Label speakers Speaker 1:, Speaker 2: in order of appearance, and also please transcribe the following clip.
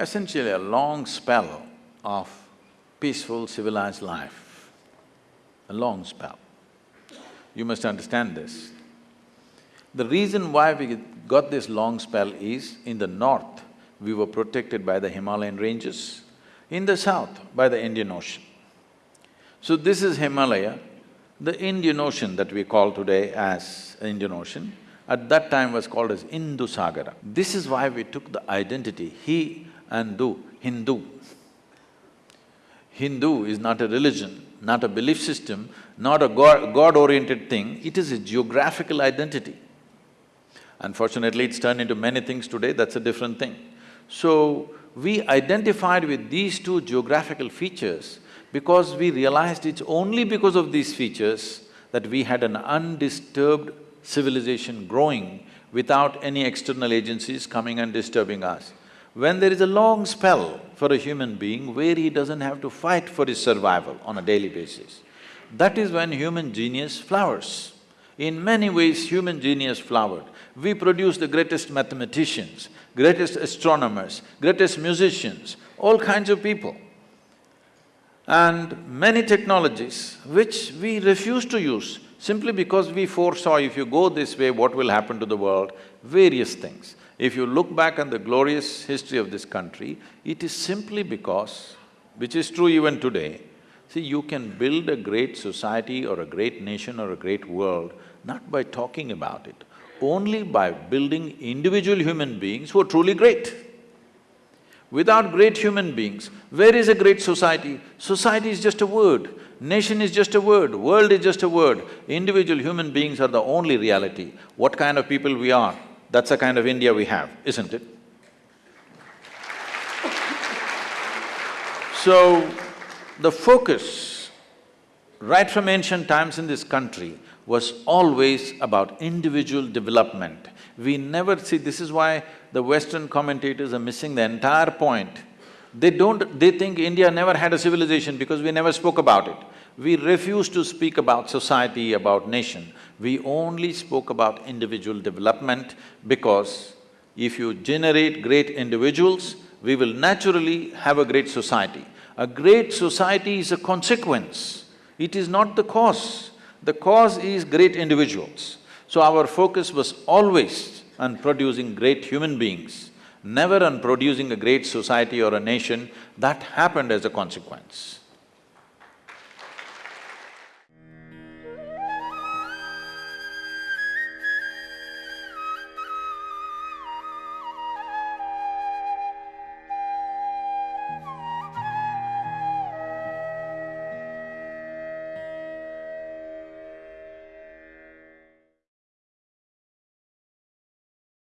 Speaker 1: essentially a long spell of peaceful, civilized life, a long spell. You must understand this. The reason why we got this long spell is, in the north, we were protected by the Himalayan ranges, in the south, by the Indian Ocean. So this is Himalaya, the Indian Ocean that we call today as Indian Ocean, at that time was called as Indusagara. This is why we took the identity, he and do, Hindu. Hindu is not a religion, not a belief system, not a God, God-oriented thing, it is a geographical identity. Unfortunately, it's turned into many things today, that's a different thing. So, we identified with these two geographical features because we realized it's only because of these features that we had an undisturbed civilization growing without any external agencies coming and disturbing us. When there is a long spell for a human being where he doesn't have to fight for his survival on a daily basis, that is when human genius flowers. In many ways, human genius flowered. We produce the greatest mathematicians, greatest astronomers, greatest musicians, all kinds of people. And many technologies which we refuse to use simply because we foresaw if you go this way, what will happen to the world, various things. If you look back on the glorious history of this country, it is simply because, which is true even today, see, you can build a great society or a great nation or a great world not by talking about it, only by building individual human beings who are truly great. Without great human beings, where is a great society? Society is just a word. Nation is just a word, world is just a word, individual human beings are the only reality. What kind of people we are, that's the kind of India we have, isn't it? So, the focus right from ancient times in this country was always about individual development. We never see… this is why the Western commentators are missing the entire point they don't… they think India never had a civilization because we never spoke about it. We refused to speak about society, about nation. We only spoke about individual development because if you generate great individuals, we will naturally have a great society. A great society is a consequence, it is not the cause. The cause is great individuals. So our focus was always on producing great human beings never on producing a great society or a nation, that happened as a consequence.